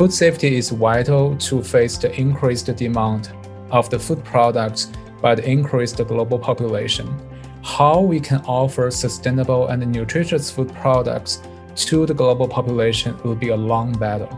Food safety is vital to face the increased demand of the food products by the increased global population. How we can offer sustainable and nutritious food products to the global population will be a long battle.